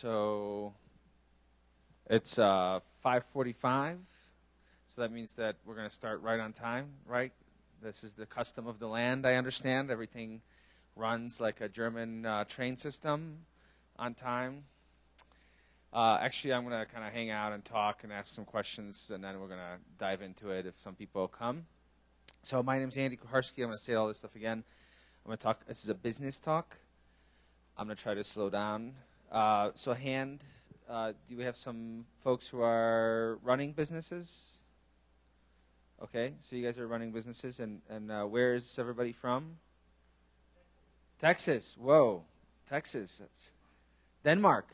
so it's uh, 5:45. So that means that we're going to start right on time, right? This is the custom of the land. I understand everything runs like a German uh, train system on time. Uh, actually, I'm going to kind of hang out and talk and ask some questions, and then we're going to dive into it if some people come. So my name is Andy Kucharski. I'm going to say all this stuff again. I'm going to talk. This is a business talk. I'm going to try to slow down. Uh, so, hand, uh, do we have some folks who are running businesses? Okay, so you guys are running businesses, and, and uh, where is everybody from? Texas. Whoa, Texas. That's Denmark.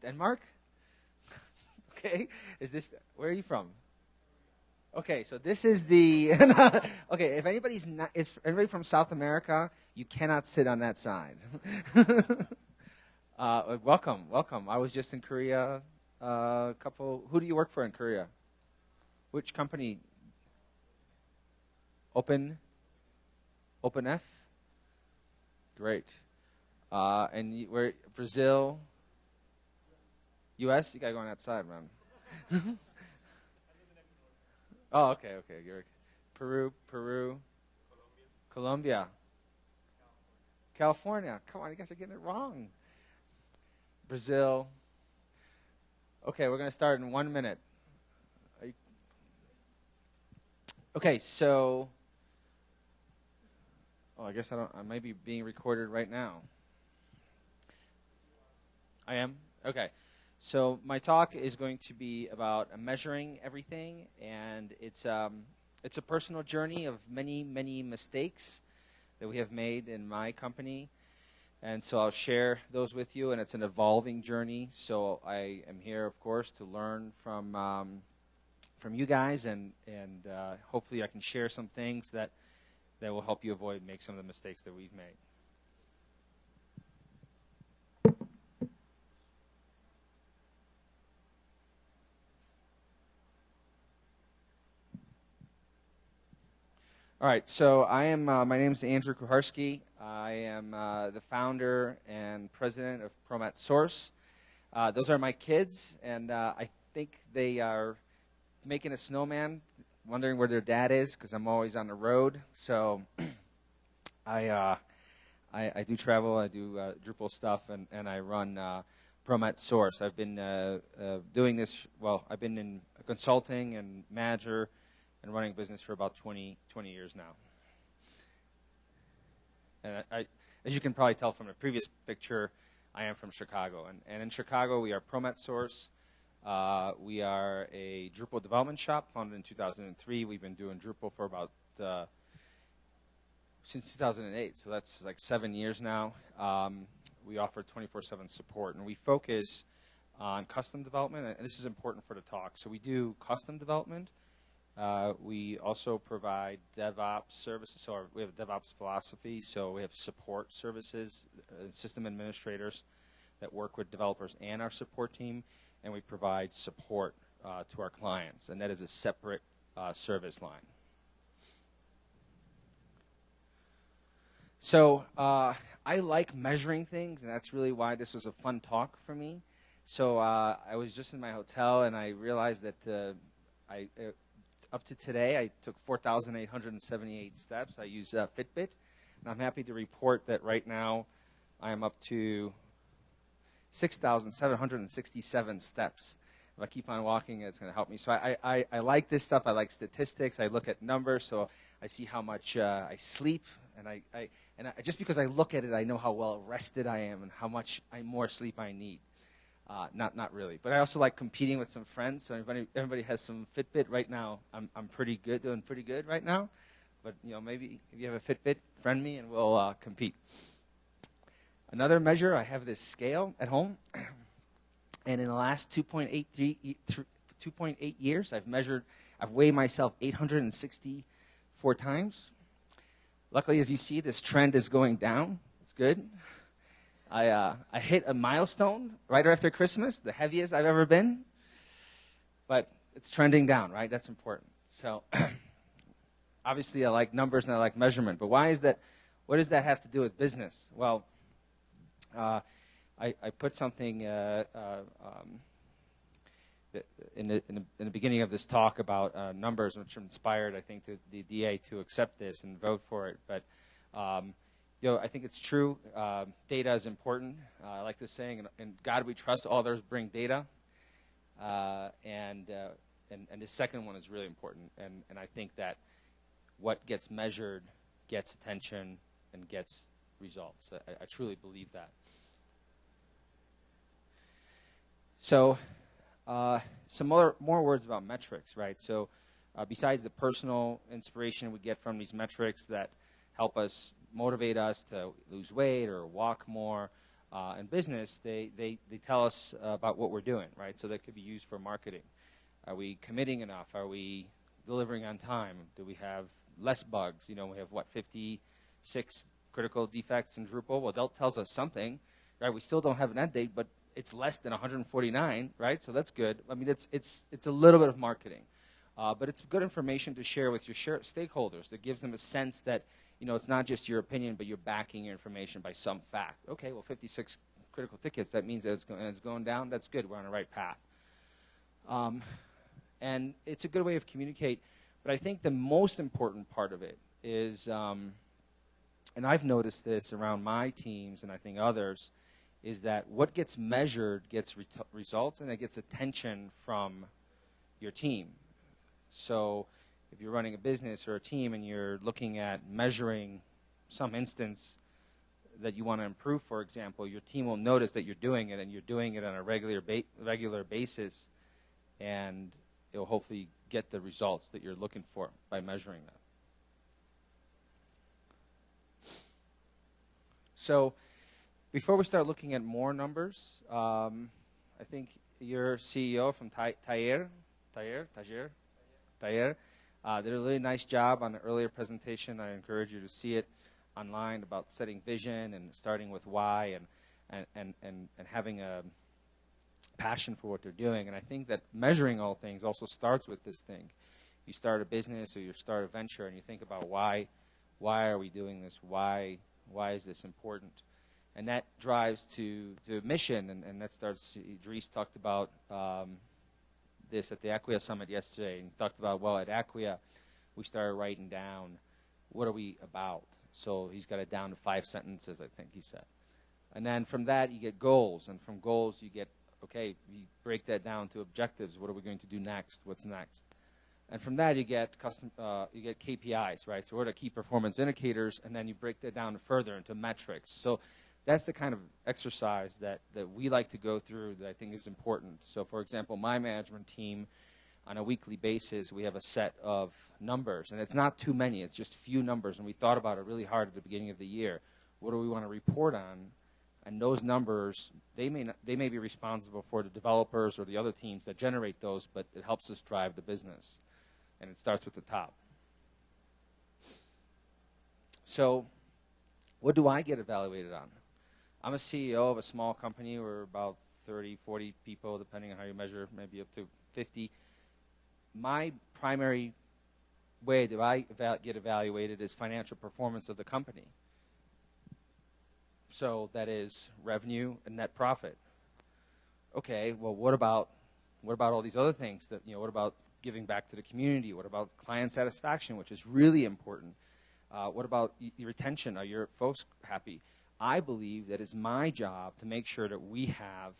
Denmark? okay, is this, where are you from? Okay, so this is the. okay, if anybody's not, is anybody from South America, you cannot sit on that side. uh, welcome, welcome. I was just in Korea. Uh, couple. Who do you work for in Korea? Which company? Open. Open F. Great. Uh, and you, where Brazil. U.S. You gotta go on that side, man. Oh, okay, okay. You're Peru, Peru, Colombia, California. Come on, you guys are getting it wrong. Brazil. Okay, we're going to start in one minute. Okay, so. Oh, I guess I don't. I might be being recorded right now. I am? Okay. So my talk is going to be about measuring everything, and it's um, it's a personal journey of many many mistakes that we have made in my company, and so I'll share those with you. And it's an evolving journey. So I am here, of course, to learn from um, from you guys, and and uh, hopefully I can share some things that that will help you avoid make some of the mistakes that we've made. All right, so I am. Uh, my name is Andrew Kucharski. I am uh, the founder and president of Promet Source. Uh, those are my kids, and uh, I think they are making a snowman, wondering where their dad is because I'm always on the road. So I, uh, I, I do travel. I do uh, Drupal stuff, and, and I run Promet Source. I've been doing this. Well, I've been in consulting and manager and running business for about 20, 20 years now. And I, as you can probably tell from the previous picture, I am from Chicago. And, and in Chicago, we are Promet Source. Uh, we are a Drupal development shop founded in 2003. We've been doing Drupal for about uh, since 2008, so that's like seven years now. Um, we offer 24/7 support, and we focus on custom development. And this is important for the talk. So we do custom development uh, we also provide DevOps services. So our, we have a DevOps philosophy. So we have support services, uh, system administrators that work with developers and our support team, and we provide support uh, to our clients, and that is a separate uh, service line. So uh, I like measuring things, and that's really why this was a fun talk for me. So I was just in my hotel, and I realized that I up to today, I took 4,878 steps. I use uh, Fitbit, and I'm happy to report that right now I am up to 6,767 steps. If I keep on walking, it's going to help me. So I, I, I like this stuff. I like statistics. I look at numbers, so I see how much uh, I sleep, and I, I and I, just because I look at it, I know how well rested I am and how much I, more sleep I need. Uh, not, not really. But I also like competing with some friends. So everybody, everybody has some Fitbit right now. I'm, I'm pretty good, doing pretty good right now. But you know, maybe if you have a Fitbit, friend me and we'll uh, compete. Another measure, I have this scale at home, and in the last 2.8 2.8 years, I've measured, I've weighed myself 864 times. Luckily, as you see, this trend is going down. It's good. I, uh, I hit a milestone right after Christmas, the heaviest I've ever been. But it's trending down, right? That's important. So obviously, I like numbers and I like measurement. But why is that? What does that have to do with business? Well, uh, I, I put something uh, uh, um, in, the, in, the, in, the, beginning of this talk about uh, numbers, which inspired, I think, the, the, DA to accept this and vote for it. But um, you know, I think it's true. Uh, data is important. Uh, I like this saying, and, and, God we trust, all others bring data. Uh, and, uh, and, and the second one is really important. And, and I think that what gets measured gets attention and gets results. I, I truly believe that. So, uh, some more, more words about metrics, right? So, uh, besides the personal inspiration we get from these metrics that help us motivate us to lose weight or walk more. Uh, in business, they, they, they tell us about what we're doing, right? So that could be used for marketing. Are we committing enough? Are we delivering on time? Do we have less bugs? You know, we have what, 56 critical defects in Drupal? Well, that tells us something, right? We still don't have an end date, but it's less than 149, right? So that's good. I mean, it's, it's, it's a little bit of marketing. Uh, but it's good information to share with your share stakeholders that gives them a sense that you know, it's not just your opinion, but you're backing your information by some fact. Okay, well, 56 critical tickets, that means that it's, go- it's going down. That's good. We're on the right path. Um, and it's a good way of communicate. But I think the most important part of it is, um, and I've noticed this around my teams and I think others, is that what gets measured gets re- results and it gets attention from your team. So if you're running a business or a team and you're looking at measuring some instance that you want to improve, for example, your team will notice that you're doing it and you're doing it on a regular ba- regular basis, and it will hopefully get the results that you're looking for by measuring that. So, before we start looking at more numbers, um, I think your CEO from Tayer, Tayer, Tayer, Tayer, uh, did a really nice job on the earlier presentation. I encourage you to see it online about setting vision and starting with why and, and, and, and, and having a passion for what they're doing. And I think that measuring all things also starts with this thing. You start a business or you start a venture and you think about why, why are we doing this? Why, why is this important? And that drives to, to mission, and, and that starts, Dries talked about um, this at the Acquia Summit yesterday and talked about, well, at Acquia, we started writing down what are we about. So he's got it down to five sentences, I think he said. And then from that, you get goals. And from goals, you get, okay, you break that down to objectives. What are we going to do next? What's next? And from that, you get custom, uh, you get KPIs, right? So what are the key performance indicators? And then you break that down further into metrics. So that's the kind of exercise that, that we like to go through that I think is important. So, for example, my management team, on a weekly basis, we have a set of numbers, and it's not too many, it's just few numbers, and we thought about it really hard at the beginning of the year. What do we want to report on? And those numbers, they may, not, they may be responsible for the developers or the other teams that generate those, but it helps us drive the business. And it starts with the top. So, what do I get evaluated on? I'm a CEO of a small company. We're about 30, 40 people, depending on how you measure, maybe up to 50. My primary way that I get evaluated is financial performance of the company. So that is revenue and net profit. Okay, well, what about what about all these other things? That you know, what about giving back to the community? What about client satisfaction, which is really important? Uh, what about y- retention? Are your folks happy? I believe that it's my job to make sure that we have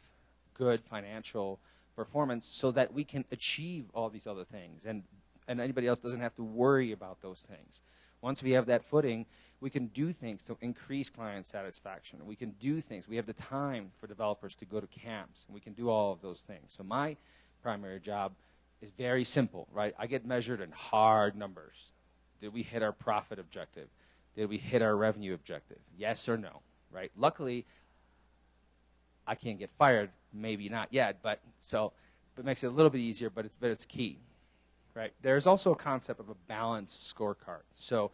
good financial performance so that we can achieve all these other things and, and anybody else doesn't have to worry about those things. Once we have that footing, we can do things to increase client satisfaction. We can do things. We have the time for developers to go to camps, we can do all of those things. So my primary job is very simple, right? I get measured in hard numbers. Did we hit our profit objective? Did we hit our revenue objective? Yes or no, right? Luckily, I can't get fired. Maybe not yet, but so it makes it a little bit easier, but it's but it's key, right? There's also a concept of a balanced scorecard. So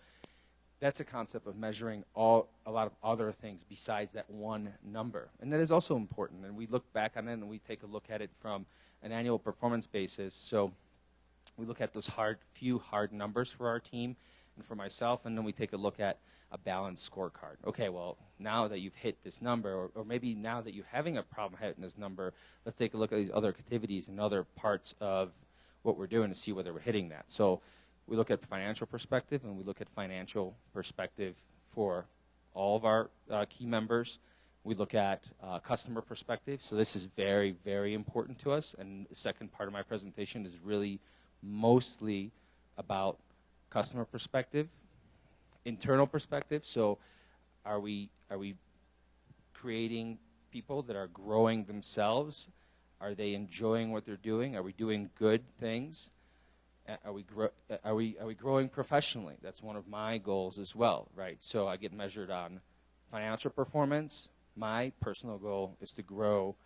that's a concept of measuring all a lot of other things besides that one number, and that is also important. And we look back on it and we take a look at it from an annual performance basis. So we look at those hard few hard numbers for our team and for myself, and then we take a look at a balanced scorecard. Okay, well, now that you've hit this number, or, or maybe now that you're having a problem hitting this number, let's take a look at these other activities and other parts of what we're doing to see whether we're hitting that. So we look at financial perspective, and we look at financial perspective for all of our uh, key members. We look at uh, customer perspective. So this is very, very important to us. And the second part of my presentation is really mostly about customer perspective, internal perspective. So are we are we creating people that are growing themselves? Are they enjoying what they're doing? Are we doing good things? Are we, are, we, are we growing professionally? That's one of my goals as well, right? So I get measured on financial performance. My personal goal is to grow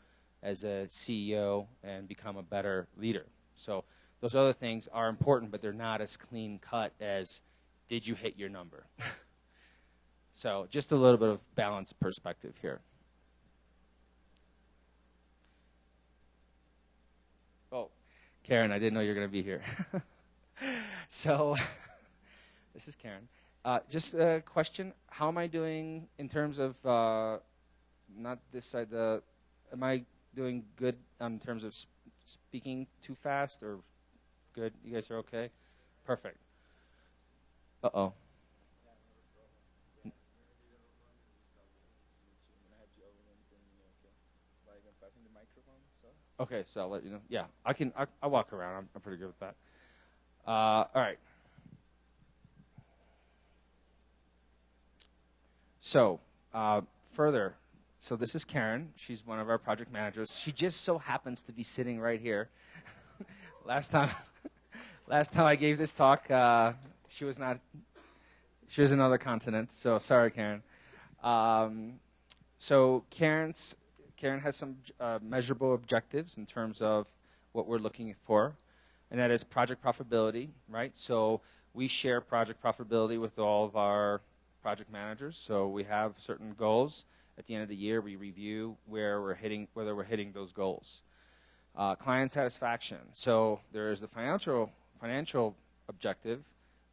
as a CEO and become a better leader. So those other things are important, but they're not as clean cut as did you hit your number? so just a little bit of balanced perspective here. Oh, Karen, I didn't know you were going to be here. so, this is Karen. Uh, just a question: How am I doing in terms of uh, not this side? The am I doing good in terms of sp- speaking too fast or good? You guys are okay. Perfect. Uh oh. Okay, so I'll let you know. Yeah, I can. I, will walk around. I'm, I'm, pretty good with that. Uh, all right. So uh, further, so this is Karen. She's one of our project managers. She just so happens to be sitting right here. last time, last time I gave this talk, uh, she was not. She was another continent. So sorry, Karen. Um, so Karen's Karen has some uh, measurable objectives in terms of what we're looking for, and that is project profitability, right? So we share project profitability with all of our project managers. So we have certain goals. At the end of the year, we review where we're hitting, whether we're hitting those goals. Uh, client satisfaction. So there is the financial financial objective,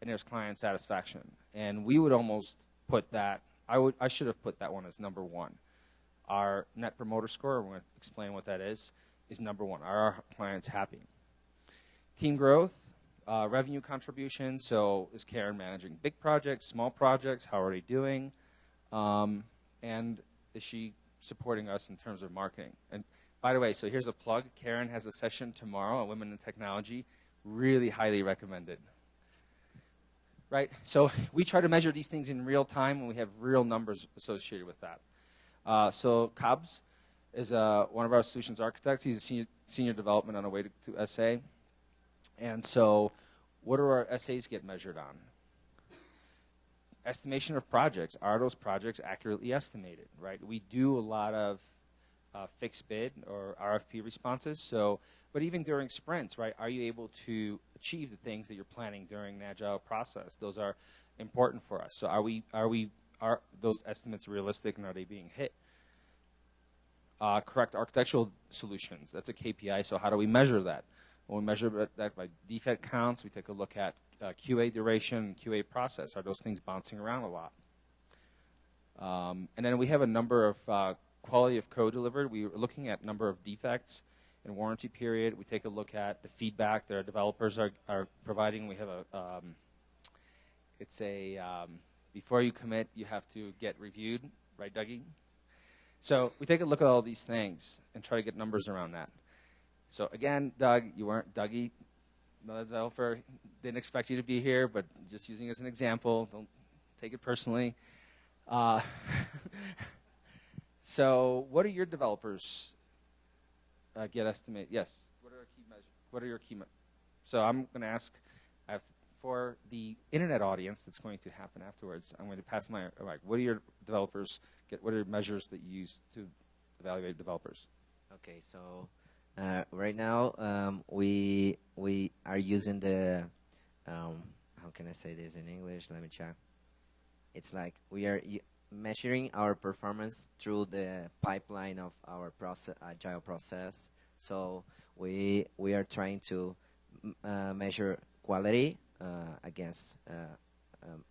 and there's client satisfaction. And we would almost put that. I would. I should have put that one as number one. Our net promoter score, I'm going to explain what that is, is number one. Are our clients happy? Team growth, uh, revenue contribution. So is Karen managing big projects, small projects? How are they doing? Um, and is she supporting us in terms of marketing? And by the way, so here's a plug. Karen has a session tomorrow on women in technology. Really highly recommended. Right? So we try to measure these things in real time, and we have real numbers associated with that. Uh, so Cobbs is uh, one of our solutions architects. He's a senior, senior development on a way to, to SA. And so what do our SAs get measured on? Estimation of projects. Are those projects accurately estimated, right? We do a lot of uh, fixed bid or RFP responses. So, but even during sprints, right, are you able to achieve the things that you're planning during an agile process? Those are important for us. So, are we are we are those estimates realistic and are they being hit? Uh, correct architectural solutions. That's a KPI. So how do we measure that? Well, we measure that by defect counts. We take a look at uh, QA duration, QA process. Are those things bouncing around a lot? Um, and then we have a number of uh, quality of code delivered. We are looking at number of defects in warranty period. We take a look at the feedback that our developers are, are providing. We have a um, it's a um, before you commit, you have to get reviewed, right, Dougie? So we take a look at all these things and try to get numbers around that. So again, Doug, you weren't Dougie, the developer. Didn't expect you to be here, but just using as an example. Don't take it personally. Uh, so, what are your developers uh, get estimate? Yes. What are our key measures? What are your key? Me- so I'm going to ask. For the internet audience that's going to happen afterwards, I'm going to pass my mic. What are your developers get? What are measures that you use to evaluate developers? Okay, so uh, right now um, we we are using the um, how can I say this in English? Let me check. It's like we are measuring our performance through the pipeline of our process, agile process. So we we are trying to uh, measure quality uh, against uh, um,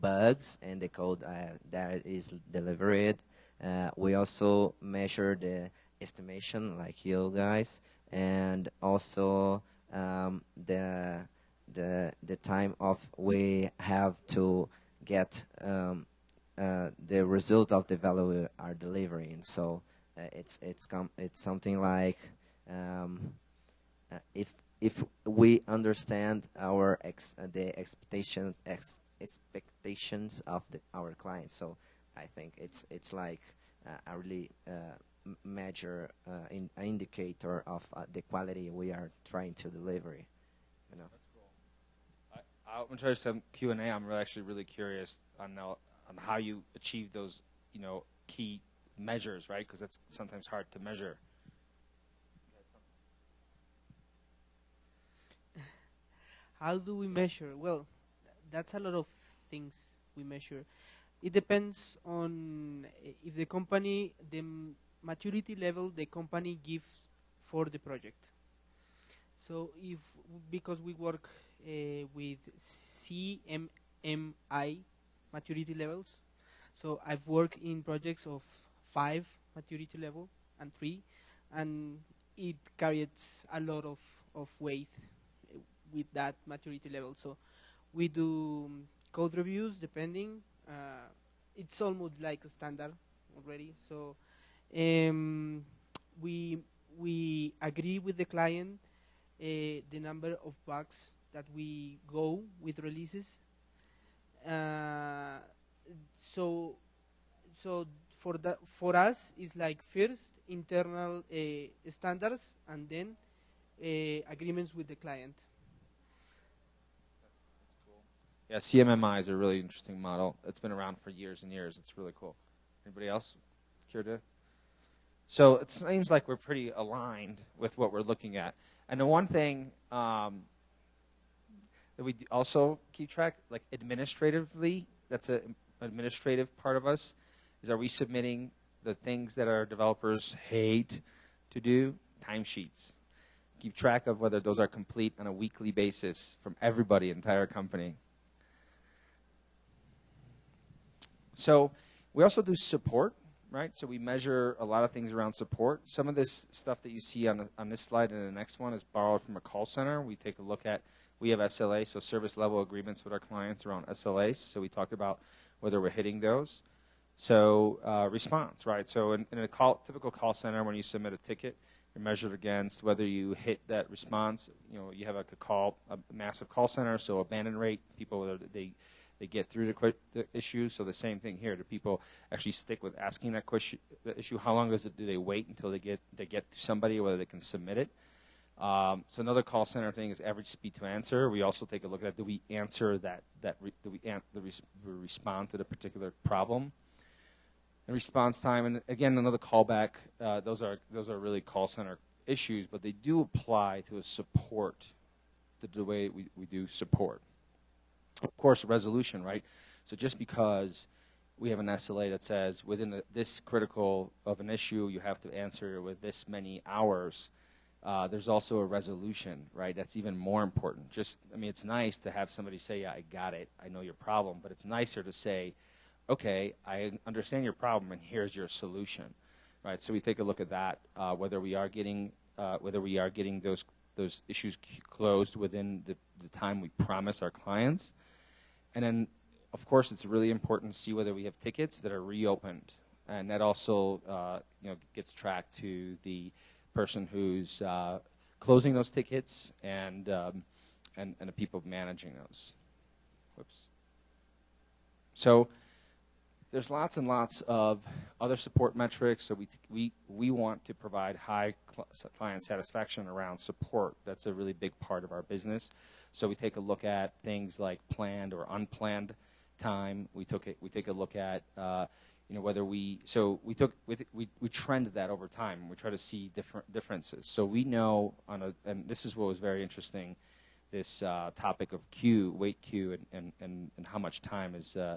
bugs in the code uh, that is delivered. Uh, we also measure the estimation, like you guys, and also um, the the the time of we have to get um, uh, the result of the value we are delivering. So uh, it's it's it's something like um, uh, if if we understand our ex- uh, the expectation ex- expectations of the, our clients. So I think it's it's like uh, a really uh, measure uh, in, indicator of uh, the quality we are trying to deliver. You know. That's cool. I, I'm try some Q and A. I'm really, actually really curious on now, on how you achieve those, you know, key measures, right? Because that's sometimes hard to measure. How do we measure? Well, that's a lot of things we measure. It depends on if the company, the maturity level the company gives for the project. So if because we work uh, with CMMI maturity levels, so I've worked in projects of five maturity level and three, and it carries a lot of, of weight with that maturity level. So we do code reviews depending. Uh, it's almost like a standard already. So um, we we agree with the client uh, the number of bugs that we go with releases. Uh, so so for that for us is like first internal uh, standards and then uh, agreements with the client. Yeah, CMMI is a really interesting model. It's been around for years and years. It's really cool. Anybody else care to? So it seems like we're pretty aligned with what we're looking at. And the one thing um, that we also keep track, like administratively, that's an administrative part of us, is are we submitting the things that our developers hate to do? Timesheets. Keep track of whether those are complete on a weekly basis from everybody, entire company. So we also do support, right? So we measure a lot of things around support. Some of this stuff that you see on, the, on this slide and the next one is borrowed from a call center. We take a look at, we have SLA, so service level agreements with our clients around SLAs. So we talk about whether we're hitting those. So uh, response, right? So in, in a call, typical call center, when you submit a ticket, you're measured against whether you hit that response. You know, you have like a call, a massive call center, so abandon rate, people whether they they get through the, the issue. So the same thing here. Do people actually stick with asking that question, the issue? How long does it? Do they wait until they get they get to somebody, whether they can submit it? Um, so another call center thing is average speed to answer. We also take a look at that. do we answer that that re, do we, an, the res, we respond to the particular problem and response time. And again, another callback. Uh, those are those are really call center issues, but they do apply to a support, to the way we, we do support of course, resolution, right? So just because we have an SLA that says within the, this critical of an issue, you have to answer with this many hours. Uh, there's also a resolution, right? That's even more important. Just, I mean, it's nice to have somebody say, "Yeah, I got it. I know your problem," but it's nicer to say, "Okay, I understand your problem, and here's your solution." Right. So we take a look at that, uh, whether we are getting uh, whether we are getting those those issues closed within the, the time we promise our clients. And then, of course, it's really important to see whether we have tickets that are reopened. And that also uh, you know, gets tracked to the person who's uh, closing those tickets and, um, and, and the people managing those. Whoops. So there's lots and lots of other support metrics. So we, we, we want to provide high cl- client satisfaction around support. That's a really big part of our business. So we take a look at things like planned or unplanned time. We took it, we take a look at uh, you know whether we so we took we, we we trended that over time. We try to see different differences. So we know on a and this is what was very interesting. This uh, topic of queue, wait queue, and, and, and, and how much time is uh,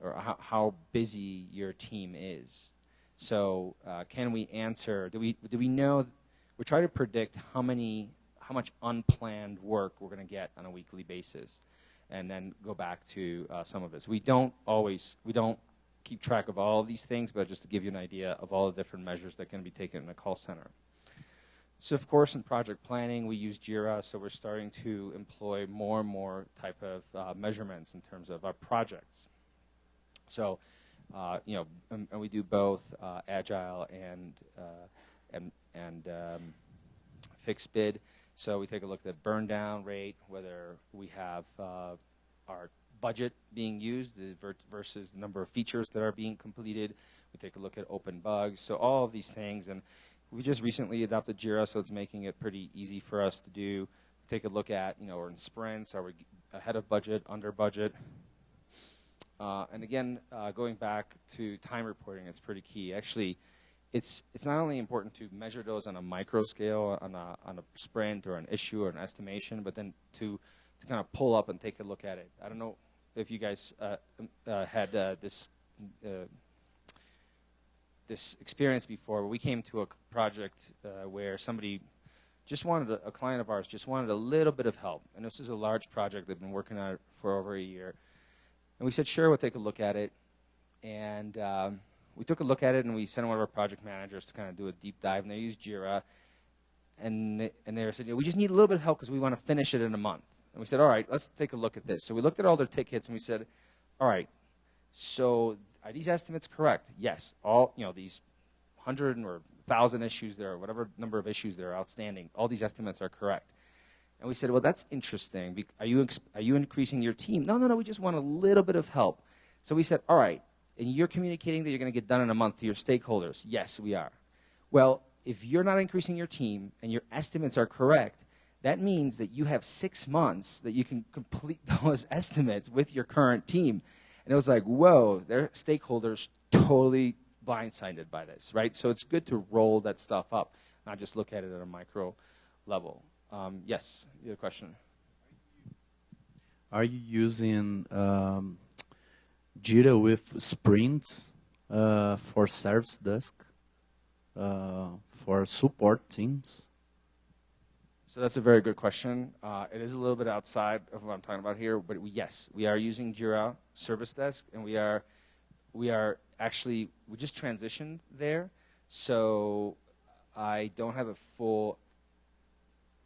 or how, how busy your team is. So uh, can we answer? Do we do we know? We try to predict how many how much unplanned work we're going to get on a weekly basis, and then go back to uh, some of this. We don't always, we don't keep track of all of these things, but just to give you an idea of all the different measures that can be taken in a call center. So of course, in project planning, we use JIRA, so we're starting to employ more and more type of uh, measurements in terms of our projects. So, uh, you know, and, and, we do both uh, agile and uh, and and um, fixed bid. So we take a look at burn down rate, whether we have uh, our budget being used versus the number of features that are being completed. We take a look at open bugs. So all of these things, and we just recently adopted Jira, so it's making it pretty easy for us to do. Take a look at, you know, we're in sprints. Are we ahead of budget, under budget? Uh, and again, uh, going back to time reporting, it's pretty key. Actually, it's it's not only important to measure those on a micro scale, on a on a sprint or an issue or an estimation, but then to to kind of pull up and take a look at it. I don't know if you guys uh, um, uh, had uh, this uh, this experience before. We came to a project uh, where somebody just wanted a, a, client of ours just wanted a little bit of help, and this is a large project. They've been working on it for over a year, and we said, "Sure, we'll take a look at it." And um, we took a look at it, and we sent one of our project managers to kind of do a deep dive, and they used Jira. And, they, and they said, we just need a little bit of help because we want to finish it in a month. And we said, all right, let's take a look at this. So we looked at all their tickets and we said, all right, so are these estimates correct? Yes. All, you know, these 100 or 1,000 issues there, or whatever number of issues there are outstanding, all these estimates are correct. And we said, well, that's interesting. Are you, are you increasing your team? No, no, no, we just want a little bit of help. So we said, all right, and you're communicating that you're going to get done in a month to your stakeholders. Yes, we are. Well, if you're not increasing your team and your estimates are correct, that means that you have six months that you can complete those estimates with your current team. And it was like, whoa, their stakeholders totally blindsided by this, right? So it's good to roll that stuff up, not just look at it at a micro level. Um, yes, you have a question. Are you using um, Jira with sprints uh, for service desk, uh, for support teams? So that's a very good question. Uh, it is a little bit outside of what I'm talking about here, but we, yes, we are using Jira Service Desk, and we are we are actually we just transitioned there, so I don't have a full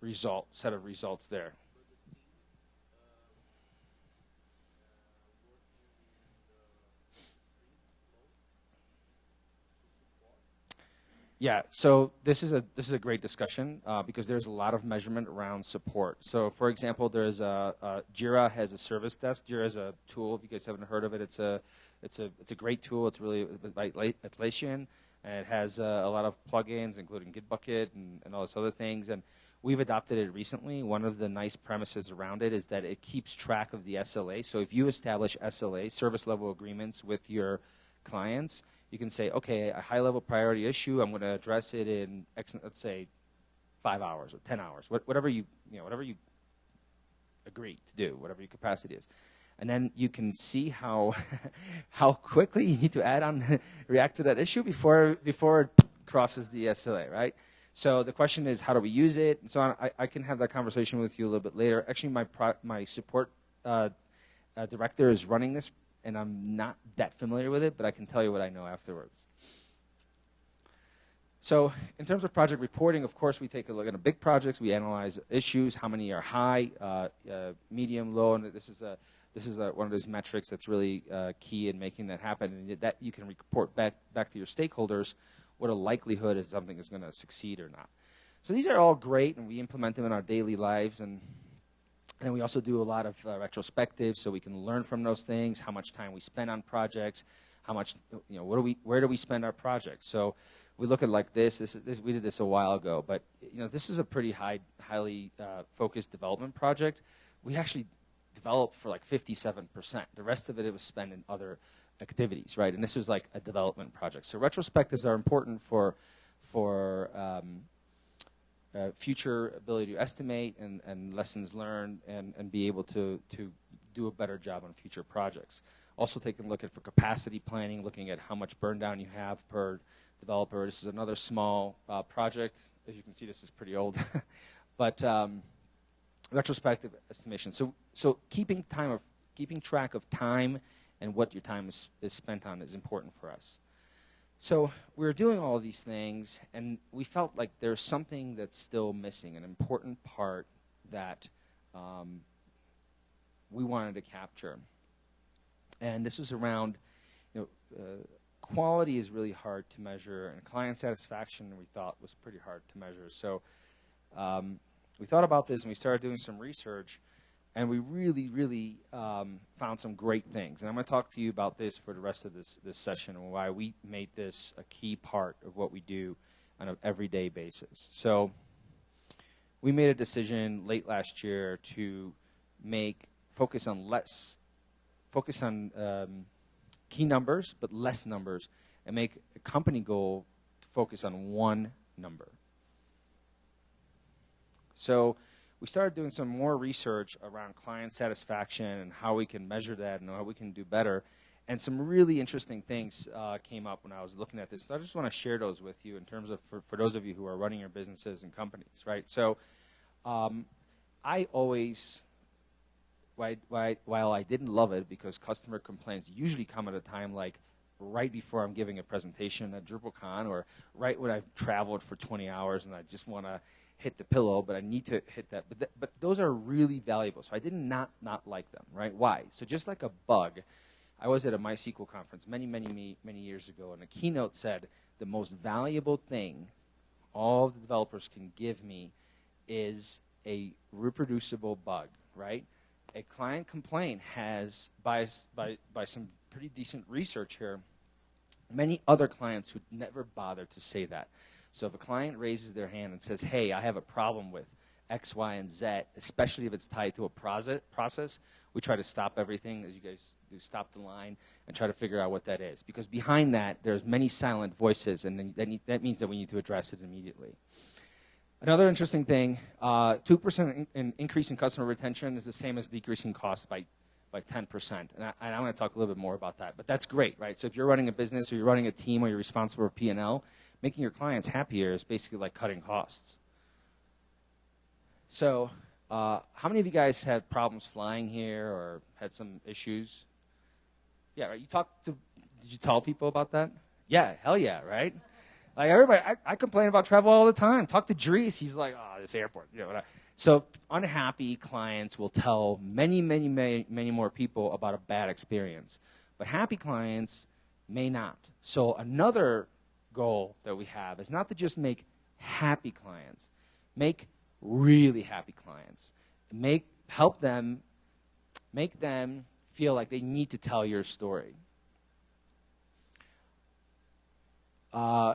result set of results there. Yeah, so this is a this is a great discussion uh, because there's a lot of measurement around support. So, for example, there's a, a, Jira has a service desk. Jira is a tool. If you guys haven't heard of it, it's a it's a it's a great tool. It's really Atlassian, and it has uh, a lot of plugins, including Gitbucket and, and all those other things. And we've adopted it recently. One of the nice premises around it is that it keeps track of the SLA. So, if you establish SLA service level agreements with your clients you can say, okay, a high level priority issue, I'm going to address it in, let's say, five hours or 10 hours, whatever you, you know, whatever you agree to do, whatever your capacity is. And then you can see how, how quickly you need to add on, react to that issue before, before it crosses the SLA, right? So the question is, how do we use it? And so on. I, I can have that conversation with you a little bit later. Actually, my, my support uh, uh, director is running this and I'm not that familiar with it, but I can tell you what I know afterwards. So, in terms of project reporting, of course, we take a look at big projects. We analyze issues, how many are high, uh, uh, medium, low, and this is a this is a, one of those metrics that's really uh, key in making that happen, and that you can report back back to your stakeholders what a likelihood is something is going to succeed or not. So these are all great, and we implement them in our daily lives, and and we also do a lot of uh, retrospectives so we can learn from those things, how much time we spend on projects, how much, you know, what do we, where do we spend our projects? So we look at like this, this, this we did this a while ago, but you know, this is a pretty high, highly uh, focused development project. We actually developed for like 57%. The rest of it, it was spent in other activities, right? And this was like a development project. So retrospectives are important for, for um, uh, future ability to estimate and, and lessons learned and, and be able to, to do a better job on future projects. Also taking a look at for capacity planning, looking at how much burn down you have per developer. This is another small uh, project. As you can see, this is pretty old. but um, retrospective estimation. So, so keeping time of keeping track of time and what your time is, is spent on is important for us. So we were doing all these things, and we felt like there's something that's still missing, an important part that um, we wanted to capture. And this was around, you know, uh, quality is really hard to measure, and client satisfaction we thought was pretty hard to measure. So um, we thought about this, and we started doing some research, and we really, really um, found some great things. And I'm going to talk to you about this for the rest of this this session and why we made this a key part of what we do on an everyday basis. So we made a decision late last year to make focus on less focus on um, key numbers but less numbers and make a company goal to focus on one number so we started doing some more research around client satisfaction and how we can measure that and how we can do better and some really interesting things uh, came up when I was looking at this. So I just want to share those with you in terms of for, for those of you who are running your businesses and companies, right? So um, I always, while I didn't love it because customer complaints usually come at a time like right before I'm giving a presentation at DrupalCon or right when I've traveled for 20 hours and I just want to hit the pillow, but I need to hit that. But, th- but those are really valuable. So I did not not like them, right? Why? So just like a bug, I was at a MySQL conference many, many, many years ago, and a keynote said the most valuable thing all the developers can give me is a reproducible bug, right? A client complaint has, by, by, by some pretty decent research here, many other clients who never bother to say that. So if a client raises their hand and says, hey, I have a problem with X, Y, and Z, especially if it's tied to a process, we try to stop everything, as you guys do, stop the line, and try to figure out what that is. Because behind that, there's many silent voices, and that, means that we need to address it immediately. Another interesting thing, uh, 2% in, in increase in customer retention is the same as decreasing costs by, by 10%. And I, and I want to talk a little bit more about that. But that's great, right? So if you're running a business or you're running a team or you're responsible for P&L, making your clients happier is basically like cutting costs. So uh, how many of you guys had problems flying here or had some issues? Yeah, right. You talked to, did you tell people about that? Yeah, hell yeah, right? Like everybody, I, I, complain about travel all the time. Talk to Dries, he's like, oh, this airport. You know, What I, so unhappy clients will tell many, many, many, many more people about a bad experience, but happy clients may not. So another goal that we have is not to just make happy clients, make really happy clients, make help them, make them feel like they need to tell your story. Uh,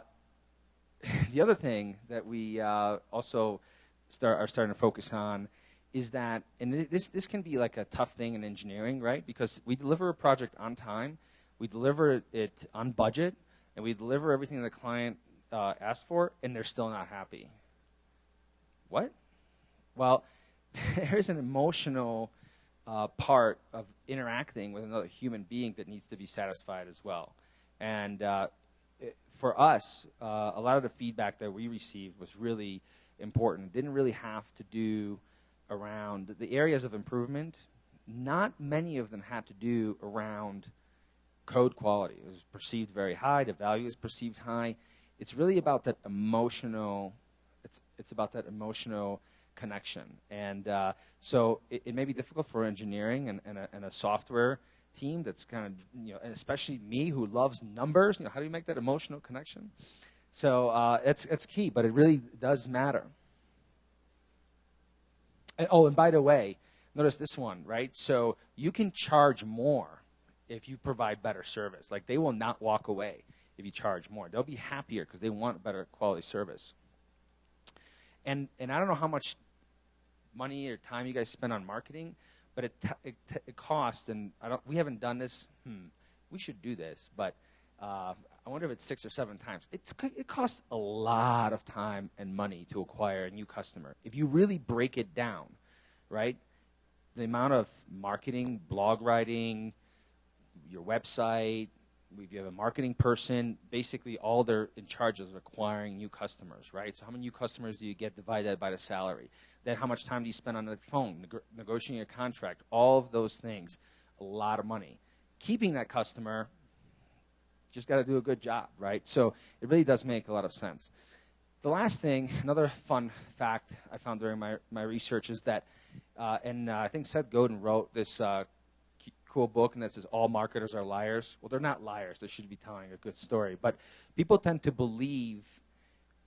the other thing that we uh, also start, are starting to focus on is that, and this, this can be like a tough thing in engineering, right? Because we deliver a project on time, we deliver it on budget, and we deliver everything the client uh, asked for, and they're still not happy. What? Well, there's an emotional uh, part of interacting with another human being that needs to be satisfied as well. And uh, for us, uh, a lot of the feedback that we received was really important. It didn't really have to do around the areas of improvement. Not many of them had to do around code quality. is perceived very high. The value is perceived high. It's really about that emotional. It's it's about that emotional connection. And uh, so it, it, may be difficult for engineering and, and, a, and a software team that's kind of, you know, especially me who loves numbers, you know, how do you make that emotional connection? So uh, it's, it's key, but it really does matter. And, oh, and by the way, notice this one, right? So you can charge more if you provide better service. Like they will not walk away if you charge more. They'll be happier because they want better quality service. And, and I don't know how much money or time you guys spend on marketing, but it, t- it, t- it costs, and I don't, we haven't done this. Hmm, we should do this, but uh, I wonder if it's six or seven times. It's, it costs a lot of time and money to acquire a new customer. If you really break it down, right? The amount of marketing, blog writing, your website, if you have a marketing person, basically all they're in charge of is acquiring new customers, right? So how many new customers do you get divided by the salary? Then how much time do you spend on the phone, neg- negotiating a contract? All of those things, a lot of money. Keeping that customer, just got to do a good job, right? So it really does make a lot of sense. The last thing, another fun fact I found during my, my research is that, uh, and uh, I think Seth Godin wrote this uh, cool book, and that says all marketers are liars. Well, they're not liars. They should be telling a good story. But people tend to believe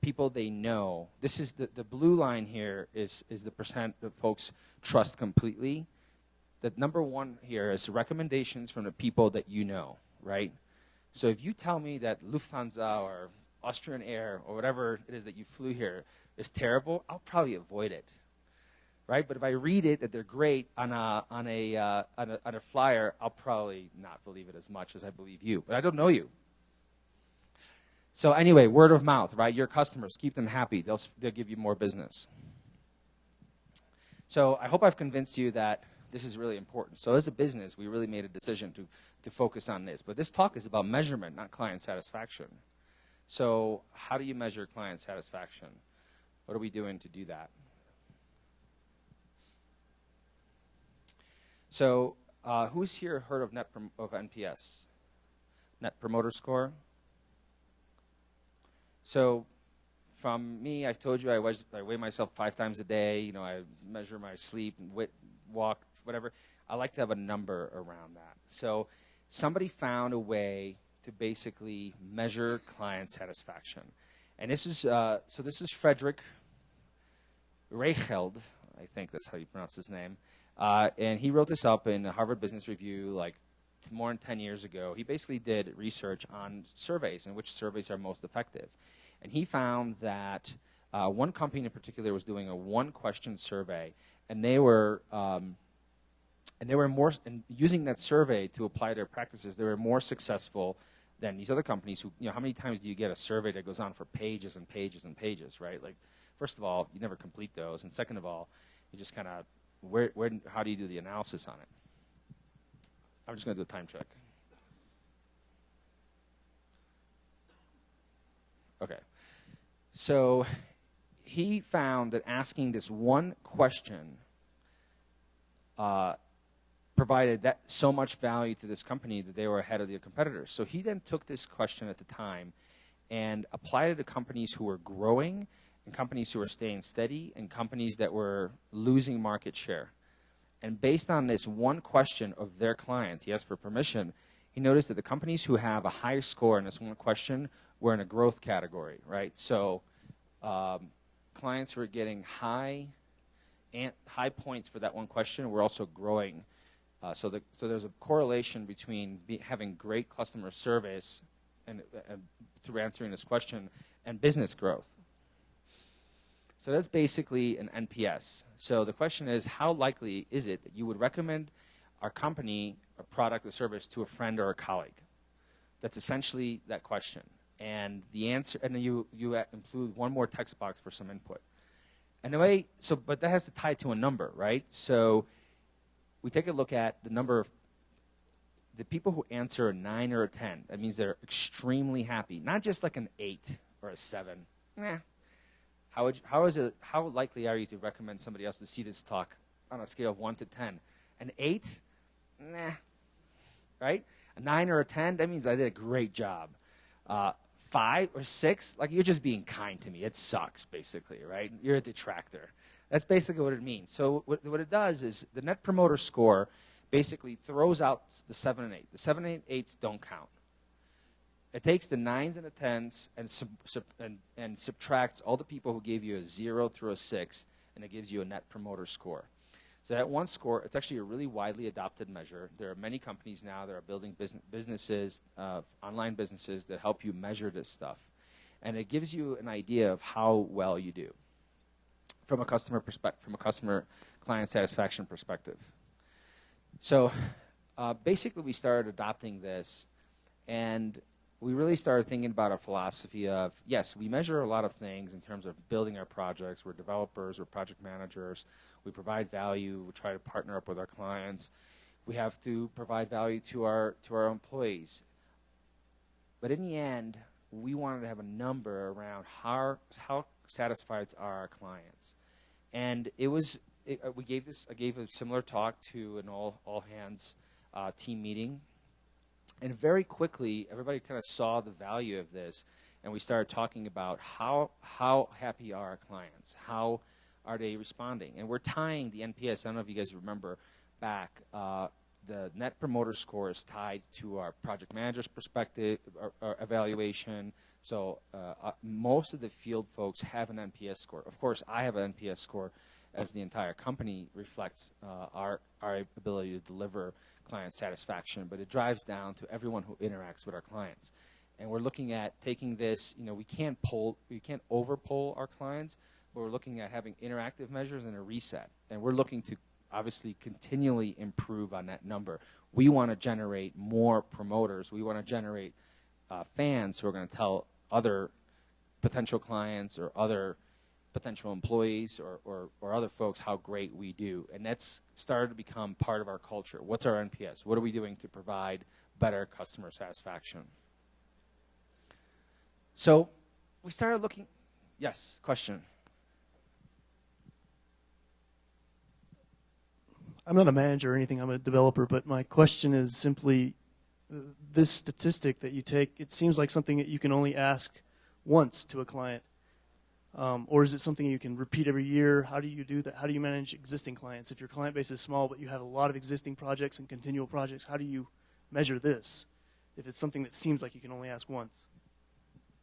people they know. This is the, the blue line here is, is the percent that folks trust completely. The number one here is recommendations from the people that you know, right? So if you tell me that Lufthansa or Austrian Air or whatever it is that you flew here is terrible, I'll probably avoid it right? But if I read it that they're great on a on a, uh, on a on a flyer, I'll probably not believe it as much as I believe you. But I don't know you. So anyway, word of mouth, right? Your customers, keep them happy. They'll they'll give you more business. So I hope I've convinced you that this is really important. So as a business, we really made a decision to to focus on this. But this talk is about measurement, not client satisfaction. So how do you measure client satisfaction? What are we doing to do that? So, uh, who's here heard of net prom- of NPS? Net Promoter Score. So, from me, I've told you I, I weigh myself five times a day. You know, I measure my sleep, wit, walk, whatever. I like to have a number around that. So, somebody found a way to basically measure client satisfaction, and this is uh, so. This is Frederick Reichheld. I think that's how you pronounce his name. Uh, and he wrote this up in Harvard Business Review like more than 10 years ago. He basically did research on surveys and which surveys are most effective. And he found that uh, one company in particular was doing a one question survey, and they were. Um, and they were more and using that survey to apply their practices. They were more successful than these other companies. Who, you know, how many times do you get a survey that goes on for pages and pages and pages, right? Like, first of all, you never complete those, and second of all, you just kind of where, where, how do you do the analysis on it? I'm just going to do a time check. Okay. So he found that asking this one question uh, provided that so much value to this company that they were ahead of their competitors. So he then took this question at the time and applied it to companies who were growing and companies who were staying steady and companies that were losing market share. And based on this one question of their clients, he asked for permission, he noticed that the companies who have a higher score in this one question were in a growth category, right? So um, clients who are getting high high points for that one question were also growing. Uh, so, the, so there's a correlation between be, having great customer service and, and through answering this question and business growth. So that's basically an NPS. So the question is, how likely is it that you would recommend our company, a product or service to a friend or a colleague? That's essentially that question. And the answer, and then you, you include one more text box for some input. And the way, so, but that has to tie to a number, right? So we take a look at the number of the people who answer a 9 or a 10. That means they're extremely happy. Not just like an 8 or a 7. Nah, how, would, how, is it, how likely are you to recommend somebody else to see this talk on a scale of 1 to 10? An 8? Nah. Right? A 9 or a 10? That means I did a great job. Uh, 5 or 6? Like, you're just being kind to me. It sucks, basically, right? You're a detractor. That's basically what it means. So, what, what it does is the net promoter score basically throws out the 7 and 8. The 7 and 8s don't count. It takes the nines and the tens and, sub, sub, and, and subtracts all the people who gave you a zero through a six, and it gives you a net promoter score. So that one score, it's actually a really widely adopted measure. There are many companies now that are building business, businesses, uh, online businesses that help you measure this stuff, and it gives you an idea of how well you do from a customer perspective, from a customer client satisfaction perspective. So uh, basically, we started adopting this, and we really started thinking about a philosophy of yes, we measure a lot of things in terms of building our projects. We're developers, we're project managers. We provide value. We try to partner up with our clients. We have to provide value to our to our employees. But in the end, we wanted to have a number around how how satisfied are our clients, and it was it, we gave this I gave a similar talk to an all all hands uh, team meeting, and very quickly everybody kind of saw the value of this, and we started talking about how how happy are our clients, how are they responding, and we're tying the NPS. I don't know if you guys remember back. Uh, the net promoter score is tied to our project manager's perspective or, or evaluation. So uh, uh, most of the field folks have an NPS score. Of course, I have an NPS score, as the entire company reflects uh, our our ability to deliver client satisfaction. But it drives down to everyone who interacts with our clients. And we're looking at taking this. You know, we can't pull, we can't over poll our clients, but we're looking at having interactive measures and a reset. And we're looking to obviously continually improve on that number. We want to generate more promoters. We want to generate uh, fans who are going to tell other potential clients or other potential employees or, or, or, other folks how great we do. And that's started to become part of our culture. What's our NPS? What are we doing to provide better customer satisfaction? So we started looking. Yes, question. I'm not a manager or anything, I'm a developer, but my question is simply uh, this statistic that you take, it seems like something that you can only ask once to a client. Um, or is it something you can repeat every year? How do you do that? How do you manage existing clients? If your client base is small, but you have a lot of existing projects and continual projects, how do you measure this? If it's something that seems like you can only ask once.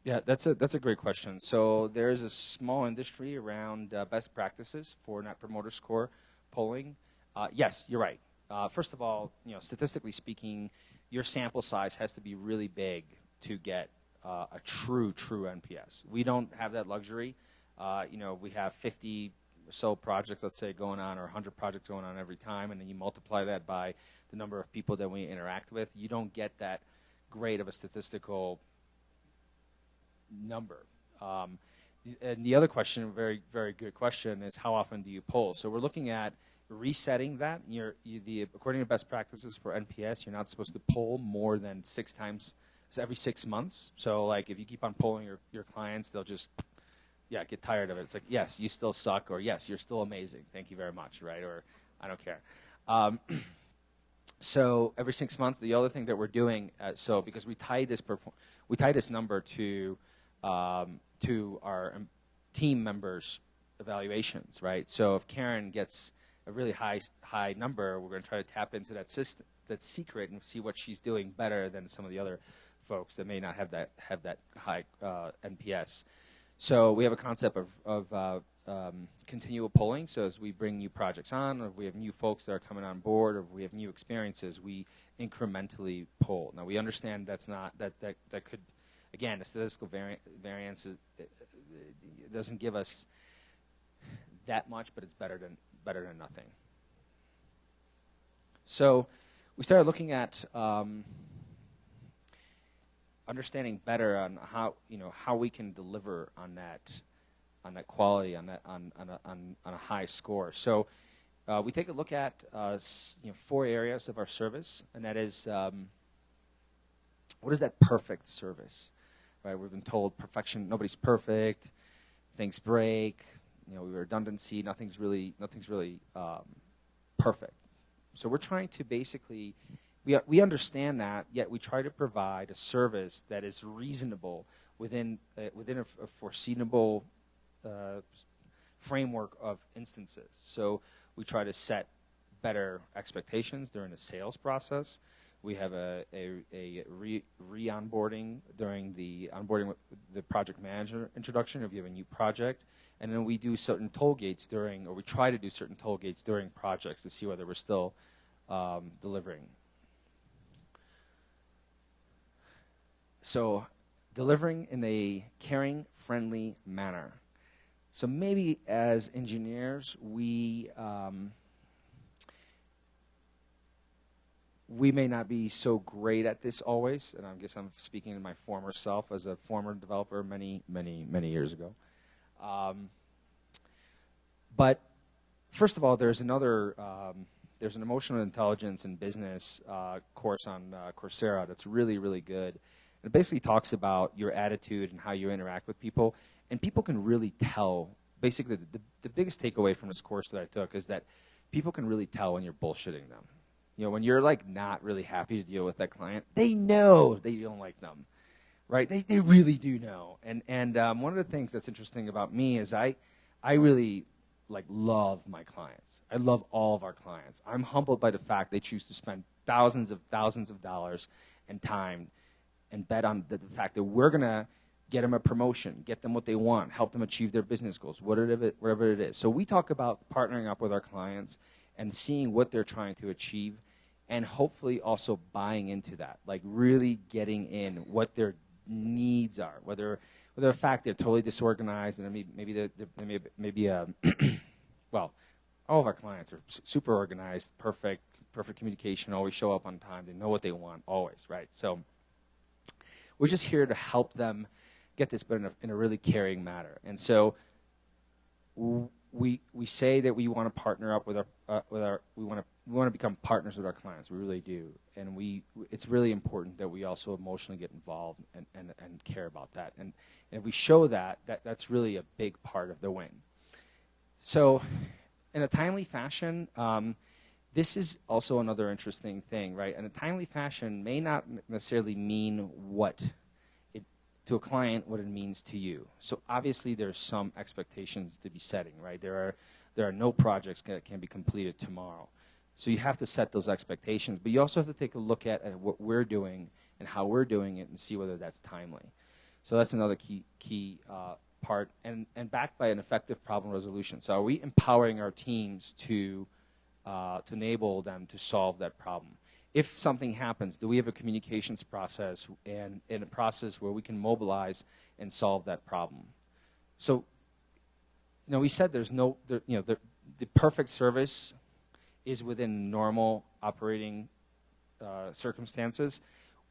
Yeah, that's a that's a great question. So there's a small industry around uh, best practices for Net Promoter Score polling. Uh, yes, you're right. Uh, first of all, you know, statistically speaking, your sample size has to be really big to get uh, a true, true NPS. We don't have that luxury. Uh, you know, we have 50 or so projects, let's say, going on, or 100 projects going on every time, and then you multiply that by the number of people that we interact with. You don't get that great of a statistical number. Um, and the other question, very, very good question, is how often do you poll? So we're looking at resetting that. You're, you, the, according to best practices for NPS, you're not supposed to poll more than six times every six months. So like if you keep on polling your, your clients, they'll just yeah get tired of it. It's like yes, you still suck, or yes, you're still amazing. Thank you very much, right? Or I don't care. Um, so every six months, the other thing that we're doing, uh, so because we tie this we tie this number to um, to our um, team members' evaluations, right? So if Karen gets a really high high number, we're going to try to tap into that system, that secret, and see what she's doing better than some of the other folks that may not have that have that high uh, NPS. So we have a concept of, of uh, um, continual polling. So as we bring new projects on, or if we have new folks that are coming on board, or if we have new experiences, we incrementally poll. Now we understand that's not that that that could, again, the statistical vari- variance is, it, it doesn't give us that much, but it's better than better than nothing. So we started looking at um, understanding better on how you know how we can deliver on that on that quality on that on on a, on, on a high score. So uh, we take a look at uh, you know four areas of our service, and that is um, what is that perfect service? Right, we've been told perfection. Nobody's perfect. Things break. You know, redundancy. Nothing's really nothing's really um, perfect. So we're trying to basically, we, we understand that, yet we try to provide a service that is reasonable within, uh, within a, a foreseeable uh, framework of instances. So we try to set better expectations during the sales process. We have a, a, a re, re-onboarding during the onboarding with the project manager introduction if you have a new project. And then we do certain toll gates during, or we try to do certain toll gates during projects to see whether we're still um, delivering. So, delivering in a caring, friendly manner. So, maybe as engineers, we. Um, we may not be so great at this always, and I guess I'm speaking to my former self as a former developer many, many, many years ago. Um, but first of all, there's another um, there's an emotional intelligence in business uh, course on uh, Coursera that's really really good, It basically talks about your attitude and how you interact with people, and people can really tell. Basically, the, the, the biggest takeaway from this course that I took is that people can really tell when you're bullshitting them. You know, when you're like not really happy to deal with that client, they know you don't like them, right? They, they really do know. And and um, one of the things that's interesting about me is I I really like love my clients. I love all of our clients. I'm humbled by the fact they choose to spend thousands of thousands of dollars and time and bet on the, the fact that we're going to get them a promotion, get them what they want, help them achieve their business goals, whatever it, whatever it is. So we talk about partnering up with our clients and seeing what they're trying to achieve and hopefully also buying into that, like really getting in what their needs are, whether whether the fact they're totally disorganized and maybe maybe they're, they're maybe maybe uh, well, all of our clients are super organized, perfect, perfect communication, always show up on time, they know what they want, always, right? So we're just here to help them get this, but in a, in a really caring manner. And so we we say that we want to partner up with our uh, with our we want to we want to become partners with our clients. We really do, and we it's really important that we also emotionally get involved and and, and care about that. And, and if we show that, that that's really a big part of the win. So, in a timely fashion. Um, this is also another interesting thing, right? And a timely fashion may not necessarily mean what it, to a client what it means to you. So obviously there's some expectations to be setting, right? There are there are no projects that can be completed tomorrow. So you have to set those expectations, but you also have to take a look at, at what we're doing and how we're doing it and see whether that's timely. So that's another key key uh, part, and and backed by an effective problem resolution. So are we empowering our teams to uh, to enable them to solve that problem. If something happens, do we have a communications process and, and a process where we can mobilize and solve that problem? So, you know, we said there's no, there, you know, the, the perfect service is within normal operating uh, circumstances.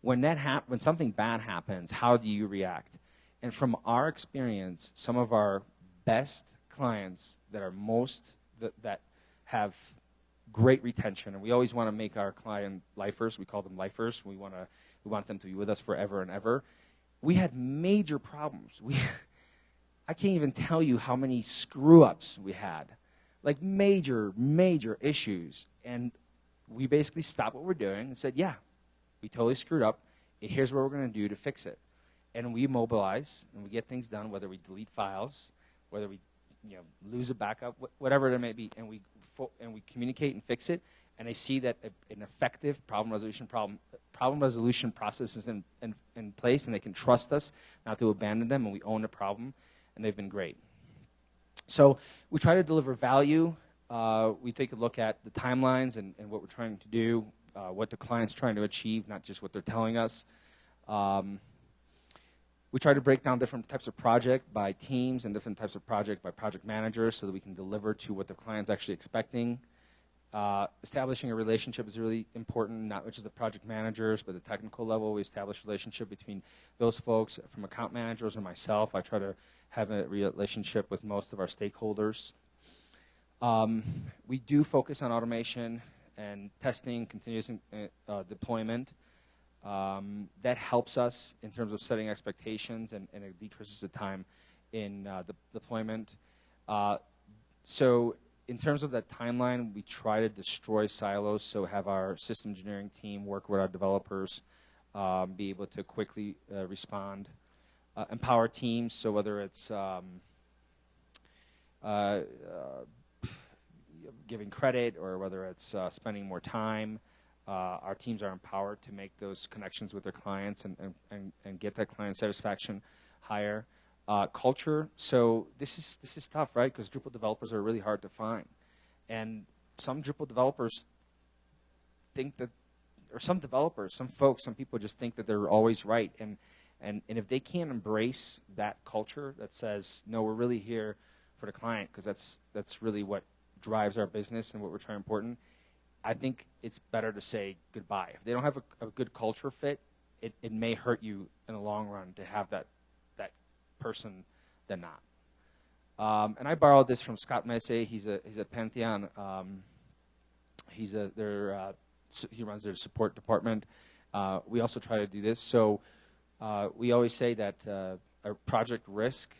When that hap- when something bad happens, how do you react? And from our experience, some of our best clients that are most that, that have great retention, and we always want to make our client lifers. We call them lifers. We want to we want them to be with us forever and ever. We had major problems. We I can't even tell you how many screw ups we had, like major major issues, and we basically stopped what we're doing and said, "Yeah, we totally screwed up. Here's what we're going to do to fix it." And we mobilize and we get things done, whether we delete files, whether we you know lose a backup, whatever it may be, and we fo- and we communicate and fix it, and they see that a, an effective problem resolution problem problem resolution process is in, in, in place, and they can trust us not to abandon them, and we own the problem, and they've been great. So we try to deliver value. Uh, we take a look at the timelines and, and what we're trying to do, uh, what the client's trying to achieve, not just what they're telling us. Um, we try to break down different types of project by teams and different types of project by project managers so that we can deliver to what the client's actually expecting. Uh, establishing a relationship is really important, not just the project managers, but the technical level. We establish relationship between those folks from account managers and myself. I try to have a relationship with most of our stakeholders. Um, we do focus on automation and testing, continuous uh, deployment. Um, that helps us in terms of setting expectations and, and it decreases the time in uh, the deployment. Uh, so in terms of that timeline, we try to destroy silos, so have our system engineering team work with our developers, um, be able to quickly uh, respond. Uh, empower teams, so whether it's um, uh, uh, giving credit or whether it's spending more time, uh, our teams are empowered to make those connections with their clients and, and, and, and get that client satisfaction higher. Uh, culture. So this is this is tough, right? Because Drupal developers are really hard to find, and some Drupal developers think that, or some developers, some folks, some people just think that they're always right, and and and if they can't embrace that culture that says no, we're really here for the client because that's that's really what drives our business and what we're trying to important I think it's better to say goodbye. If they don't have a, a good culture fit, it, it may hurt you in the long run to have that that person than not. Um, and I borrowed this from Scott Messe. He's a he's at Pantheon. Um, he's a their uh, he runs their support department. Uh, we also try to do this. So Uh, we always say that uh, a project risk,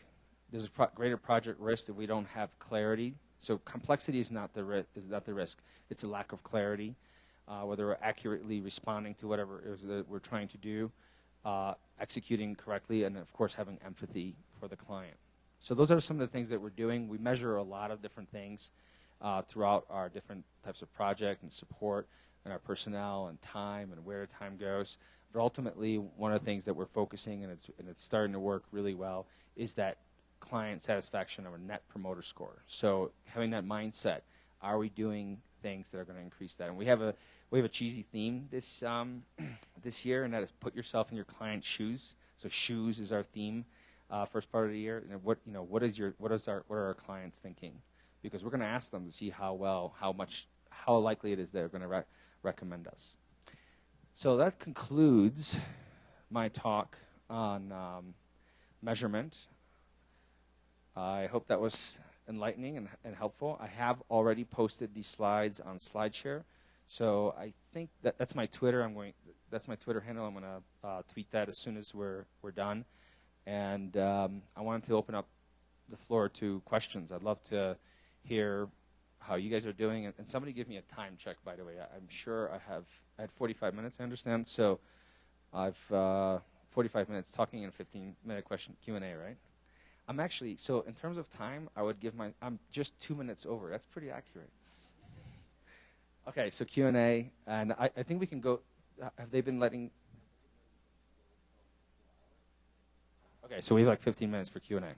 there's a pro- greater project risk if we don't have clarity. So complexity is not the ri- is not the risk; it's a lack of clarity, uh, whether we're accurately responding to whatever it is that we're trying to do, uh, executing correctly, and of course having empathy for the client. So those are some of the things that we're doing. We measure a lot of different things uh, throughout our different types of project and support and our personnel and time and where time goes. But ultimately, one of the things that we're focusing and it's and it's starting to work really well is that client satisfaction or net promoter score. So having that mindset, are we doing things that are going to increase that? And we have a we have a cheesy theme this um, this year, and that is put yourself in your client's shoes. So shoes is our theme, uh, first part of the year. And what you know, what is your what is our what are our clients thinking? Because we're going to ask them to see how well, how much, how likely it is they're going to re- recommend us. So that concludes my talk on um, measurement. I hope that was enlightening and, and, helpful. I have already posted these slides on SlideShare, so I think that that's my Twitter. I'm going. That's my Twitter handle. I'm going to uh, tweet that as soon as we're we're done. And um, I wanted to open up the floor to questions. I'd love to hear how you guys are doing. And, and somebody give me a time check, by the way. I, am sure I have I had 45 minutes. I understand. So I've uh, 45 minutes talking and 15 minute question Q and A, right? I'm actually so in terms of time, I would give my I'm just two minutes over. That's pretty accurate. Okay, so Q and I, I think we can go. Have they been letting? Okay, so we have like 15 minutes for Q and A.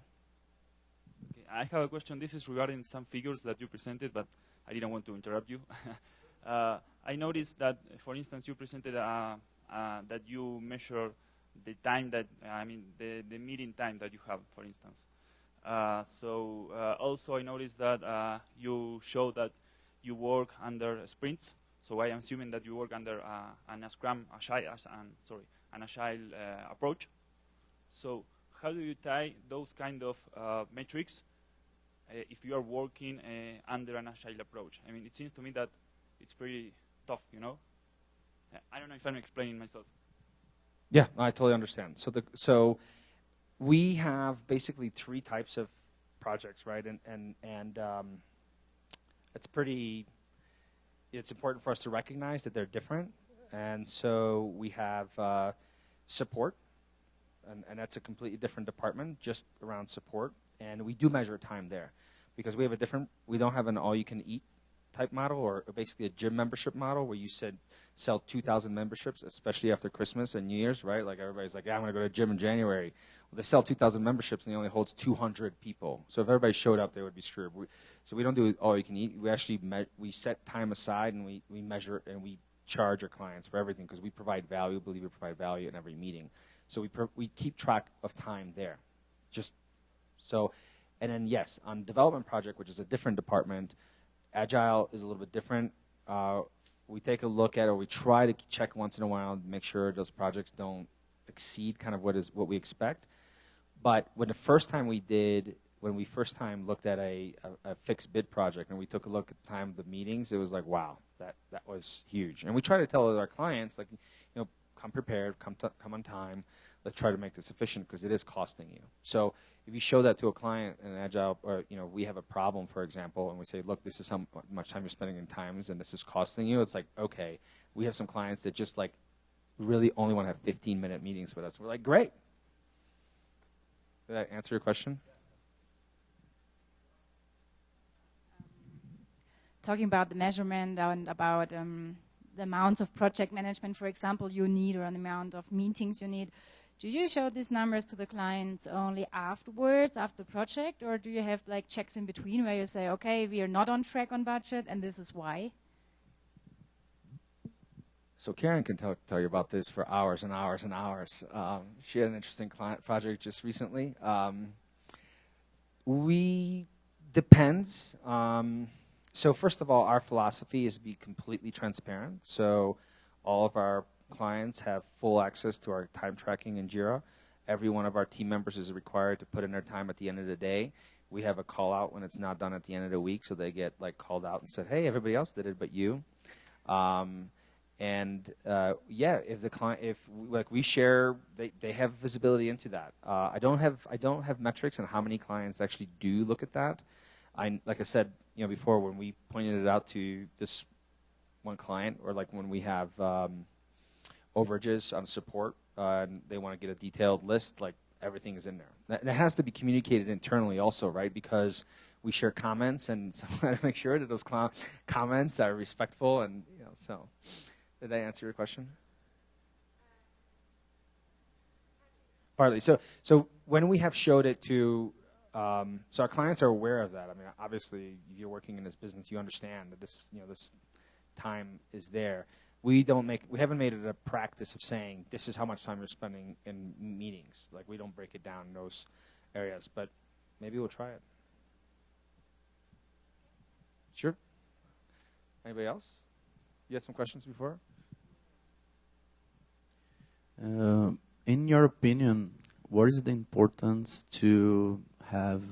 I have a question. This is regarding some figures that you presented, but I didn't want to interrupt you. uh, I noticed that, for instance, you presented uh, uh, that you measure the time that, I mean, the, the meeting time that you have, for instance. Uh, so uh, also I noticed that uh, you show that you work under sprints. So I am assuming that you work under an Scrum Agile, an, sorry, an Agile approach. So how do you tie those kind of metrics uh, if you are working uh, under an agile approach. I mean, it seems to me that it's pretty tough, you know? I don't know if I'm explaining myself. Yeah, I totally understand. So the so we have basically three types of projects, right? And and and um, it's pretty. It's important for us to recognize that they're different, and so we have uh, support, and, and that's a completely different department just around support, and we do measure time there because we have a different, we don't have an all you can eat type model or basically a gym membership model where you said sell 2,000 memberships, especially after Christmas and New Year's, right? Like everybody's like, yeah, I'm going to go to gym in January. Well, they sell 2,000 memberships and it only holds 200 people. So if everybody showed up, they would be screwed. We, so we don't do all you can eat. We actually me- we set time aside and we, we measure and we charge our clients for everything because we provide value. Believe we provide value in every meeting. So we, pro- we keep track of time there. Just so and then, yes, on development project, which is a different department, agile is a little bit different. Uh, we take a look at, or we try to check once in a while, to make sure those projects don't exceed kind of what is what we expect. But when the first time we did, when we first time looked at a, a, a fixed bid project, and we took a look at the time of the meetings, it was like, wow, that that was huge. And we try to tell our clients, like, you know, come prepared, come come on time. Let's try to make this efficient because it is costing you. So if you show that to a client in agile or you know we have a problem for example and we say look this is how much time you're spending in times and this is costing you it's like okay we have some clients that just like really only want to have 15 minute meetings with us. We're like great. Did that answer your question? Talking about the measurement and about um, the amounts of project management for example you need or the amount of meetings you need do you show these numbers to the clients only afterwards, after the project, or do you have like checks in between where you say, okay, we are not on track on budget, and this is why? So Karen can tell, tell you about this for hours and hours and hours. Um, she had an interesting client project just recently. Um, we depends. Um, so first of all, our philosophy is to be completely transparent. So all of our clients have full access to our time tracking in Jira. Every one of our team members is required to put in their time at the end of the day. We have a call out when it's not done at the end of the week, so they get like called out and said, "Hey, everybody else did it, but you." Um, and uh, yeah, if the client, if like we share, they, they have visibility into that. Uh, I don't have I don't have metrics on how many clients actually do look at that. I like I said, you know, before when we pointed it out to this one client, or like when we have um, overages on support, uh, and they want to get a detailed list, like everything is in there. And it has to be communicated internally also, right? Because we share comments, and so I make sure that those cl- comments are respectful, and you know, so. Did I answer your question? Partly. So, so when we have showed it to, um, so our clients are aware of that. I mean, obviously, if you're working in this business, you understand that this, you know, this time is there. We don't make, we haven't made it a practice of saying this is how much time you're spending in meetings. Like we don't break it down in those areas, but maybe we'll try it. Sure. Anybody else? You had some questions before? Uh, in your opinion, what is the importance to have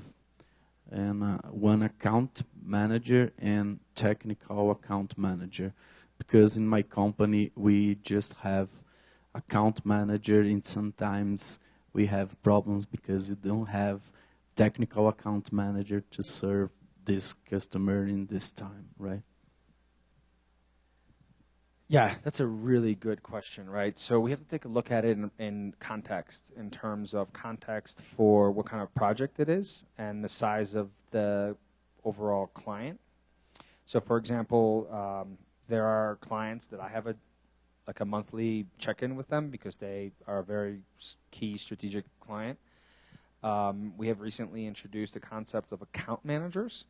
an, uh, one account manager and technical account manager? Because in my company, we just have account manager, and sometimes we have problems because you don't have technical account manager to serve this customer in this time, right? Yeah, that's a really good question, right? So we have to take a look at it in, in, context, in terms of context for what kind of project it is and the size of the overall client. So, for example, um, there are clients that I have a like a monthly check-in with them because they are a very key strategic client. Um, we have recently introduced the concept of account managers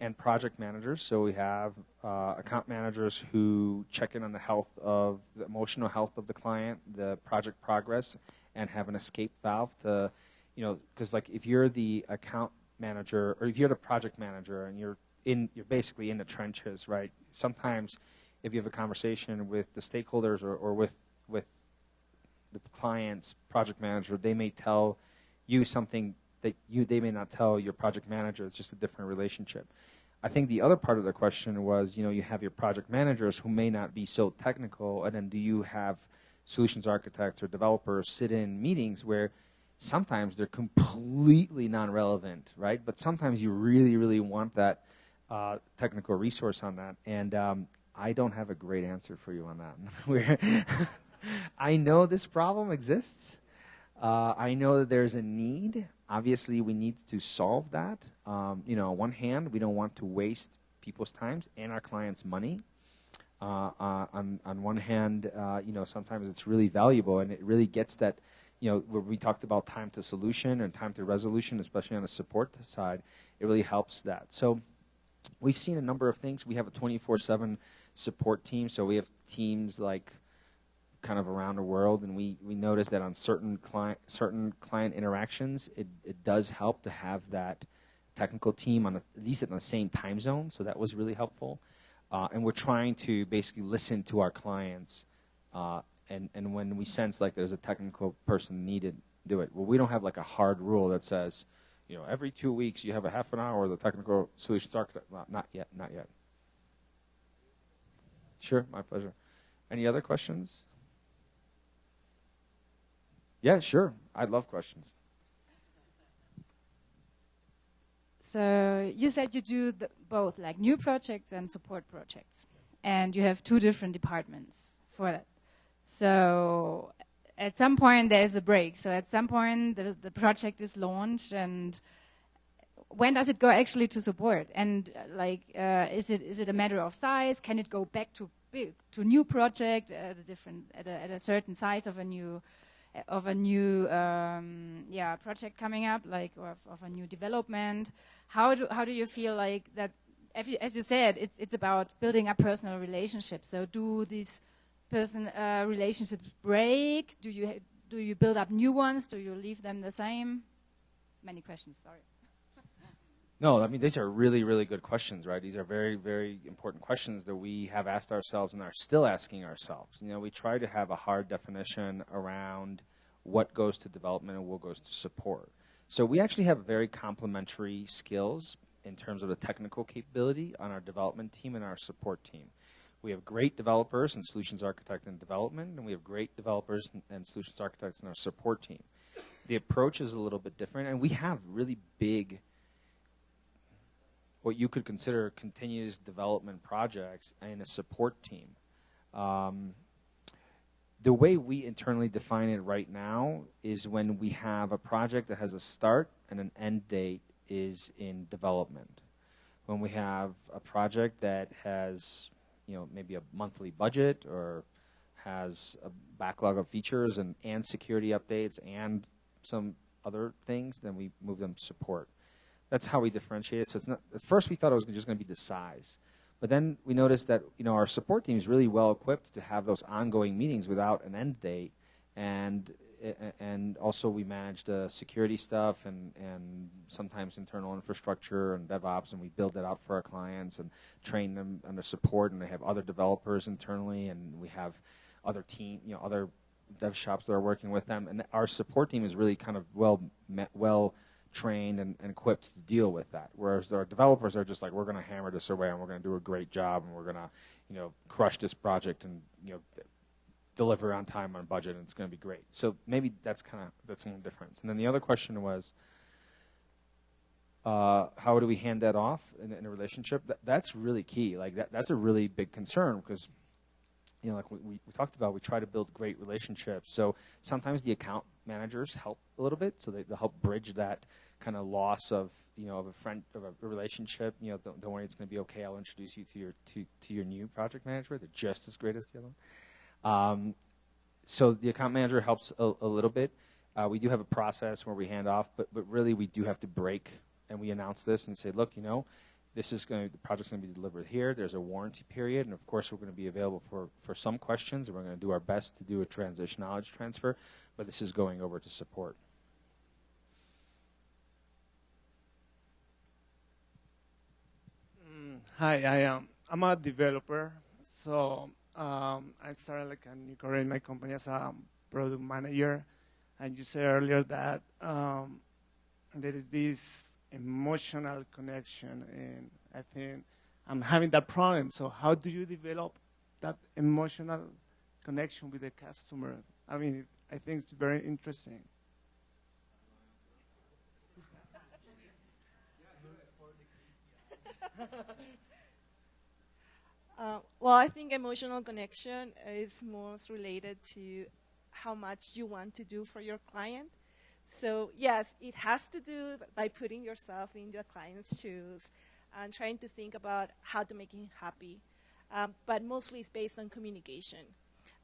and project managers. So we have uh, account managers who check in on the health of the emotional health of the client, the project progress, and have an escape valve to, you know, because like if you're the account manager or if you're the project manager and you're in, you're basically in the trenches, right? Sometimes, if you have a conversation with the stakeholders or, or with with the client's project manager, they may tell you something that you they may not tell your project manager. It's just a different relationship. I think the other part of the question was, you know, you have your project managers who may not be so technical, and then do you have solutions architects or developers sit in meetings where sometimes they're completely non-relevant, right? But sometimes you really, really want that uh, technical resource on that, and um, I don't have a great answer for you on that. I know this problem exists. Uh, I know that there's a need. Obviously, we need to solve that. Um, you know, on one hand, we don't want to waste people's times and our clients' money. Uh, uh, on on one hand, uh, you know, sometimes it's really valuable and it really gets that. You know, where we talked about time to solution and time to resolution, especially on the support side, it really helps that. So, we've seen a number of things. We have a 24/7 support team, so we have teams like kind of around the world, and we, we noticed that on certain client certain client interactions, it, it does help to have that technical team on a, at least in the same time zone. So that was really helpful. Uh, and we're trying to basically listen to our clients, uh, and and when we sense like there's a technical person needed, do it. Well, we don't have like a hard rule that says, you know, every two weeks you have a half an hour the technical solutions architect. Not, not yet, not yet. Sure, my pleasure. Any other questions? Yeah, sure. I love questions. So you said you do both, like new projects and support projects, and you have two different departments for that. So at some point there's a break. So at some point the, the project is launched, and when does it go actually to support? And uh, like, uh, is it is it a matter of size? Can it go back to big, to new project at a different at a, at a certain size of a new of a new um, yeah project coming up, like of, of, a new development. How do how do you feel like that? You, as you said, it's it's about building up personal relationships. So do these person uh, relationships break? Do you do you build up new ones? Do you leave them the same? Many questions. Sorry. No, I mean these are really, really good questions, right? These are very, very important questions that we have asked ourselves and are still asking ourselves. You know, we try to have a hard definition around what goes to development and what goes to support. So we actually have very complementary skills in terms of the technical capability on our development team and our support team. we have great developers and solutions architect in development, and we have great developers and solutions architects in our support team. The approach is a little bit different, and we have really big, what you could consider continuous development projects and a support team. Um, the way we internally define it right now is when we have a project that has a start and an end date is in development. When we have a project that has, you know, maybe a monthly budget or has a backlog of features and, and security updates and some other things, then we move them to support. That's how we differentiate it. So it's not, at first we thought it was just going to be the size. But then we noticed that you know our support team is really well equipped to have those ongoing meetings without an end date, and and also we manage the uh, security stuff and and sometimes internal infrastructure and DevOps, and we build that out for our clients and train them under support, and they have other developers internally, and we have other team you know other dev shops that are working with them, and our support team is really kind of well met, well trained and, and, equipped to deal with that. Whereas our developers are just like, we're going to hammer this away and we're going to do a great job and we're going to, you know, crush this project and you know, deliver on time on budget and it's going to be great. So maybe that's kind of that's one difference. And then the other question was, uh, how do we hand that off in, in a relationship? That, that's really key. Like that, that's a really big concern because you know, like we, we, talked about, we try to build great relationships. So sometimes the account managers help a little bit, so they, they help bridge that kind of loss of you know of a friend of a relationship. You know, don't, don't worry, it's going to be okay. I'll introduce you to your to, to your new project manager. They're just as great as the other one. Um, so the account manager helps a, a little bit. Uh, we do have a process where we hand off, but but really we do have to break and we announce this and say, look, you know, this is going to, the project's going to be delivered here. There's a warranty period, and of course, we're going to be available for, for some questions, and we're going to do our best to do a transition knowledge transfer, but this is going over to support. Hi, I am. I'm a developer, so um, I started like a new career in my company as a product manager, and you said earlier that um, there is this emotional connection, and I think I'm having that problem. So how do you develop that emotional connection with the customer? I mean, I think it's very interesting. uh, well, I think emotional connection is most related to how much you want to do for your client so yes, it has to do by putting yourself in the client's shoes and trying to think about how to make him happy. Um, but mostly it's based on communication.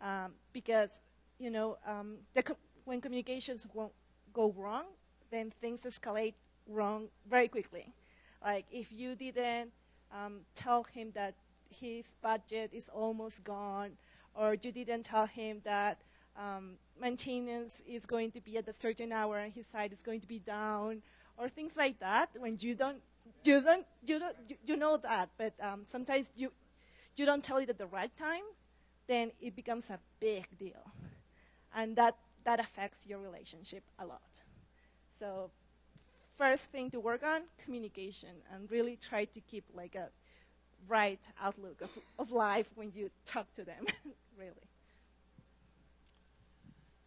Um, because, you know, um, when communications won't go wrong, then things escalate wrong very quickly. Like if you didn't um, tell him that his budget is almost gone, or you didn't tell him that um, maintenance is going to be at a certain hour and his site is going to be down, or things like that. When you don't, you don't, you don't, you, know that, but um, sometimes you, you don't tell it at the right time, then it becomes a big deal, and that that affects your relationship a lot. So, first thing to work on communication, and really try to keep like a right outlook of, of life when you talk to them, really.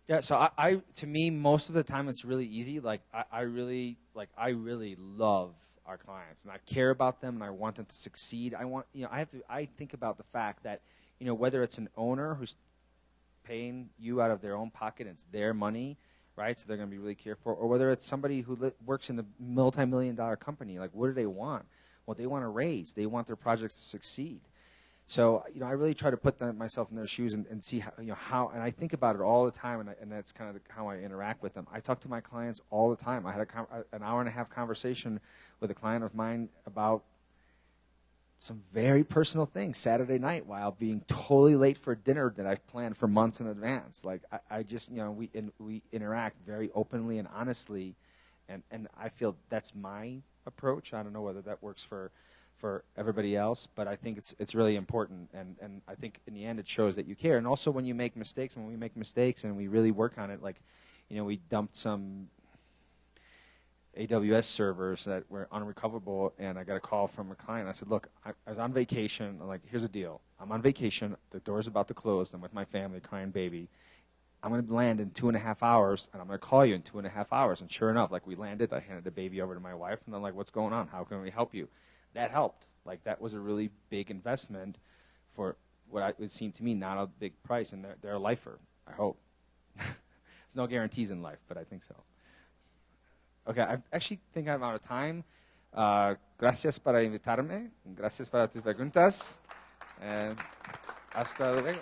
Yeah, so I, I, to me most of the time it's really easy. Like I, I really like I really love our clients and I care about them and I want them to succeed. I want you know I have to I think about the fact that you know whether it's an owner who's paying you out of their own pocket, and it's their money, right? So they're going to be really careful, or whether it's somebody who li- works in a multi-million dollar company. Like what do they want? Well, they want to raise. They want their projects to succeed. So you know, I really try to put them, myself in their shoes and, and see how you know how, and I think about it all the time, and, I, and that's kind of the, how I interact with them. I talk to my clients all the time. I had a, an hour and a half conversation with a client of mine about some very personal things Saturday night while being totally late for dinner that I've planned for months in advance. Like I, I just you know we in, we interact very openly and honestly, and and I feel that's my approach. I don't know whether that works for for everybody else, but I think it's it's really important, and and I think in the end it shows that you care. And also when you make mistakes, when we make mistakes and we really work on it, like, you know, we dumped some. AWS servers that were unrecoverable, and I got a call from a client. I said, "Look, I, I was on vacation. I'm like, here's the deal. I'm on vacation. The door's about to close. I'm with my family, crying baby. I'm going to land in two and a half hours, and I'm going to call you in two and a half hours." And sure enough, like we landed, I handed the baby over to my wife, and I'm like, "What's going on? How can we help you?" That helped. Like that was a really big investment for what I, it seemed to me not a big price, and they're, they're a lifer. I hope. There's no guarantees in life, but I think so. Okay, I actually think I'm out of time. Uh, gracias para invitarme. Gracias para tus preguntas. And hasta luego.